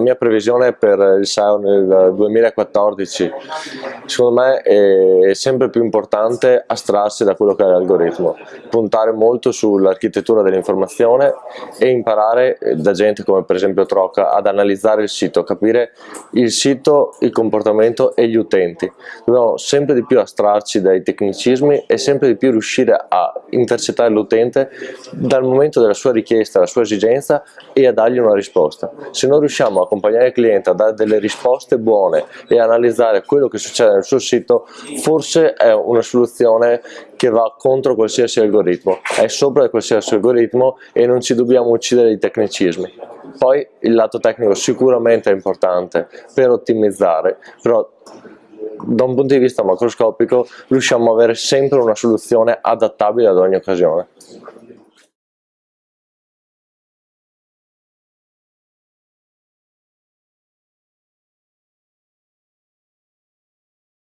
la mia previsione per il SEO nel 2014 secondo me è sempre più importante astrarsi da quello che è l'algoritmo, puntare molto sull'architettura dell'informazione e imparare da gente come per esempio Troca ad analizzare il sito, capire il sito, il comportamento e gli utenti. Dobbiamo sempre di più astrarci dai tecnicismi e sempre di più riuscire a intercettare l'utente dal momento della sua richiesta, della sua esigenza e a dargli una risposta. Se non riusciamo a accompagnare il cliente a dare delle risposte buone e analizzare quello che succede nel suo sito, forse è una soluzione che va contro qualsiasi algoritmo, è sopra qualsiasi algoritmo e non ci dobbiamo uccidere i tecnicismi. Poi il lato tecnico sicuramente è importante per ottimizzare, però da un punto di vista macroscopico riusciamo ad avere sempre una soluzione adattabile ad ogni occasione.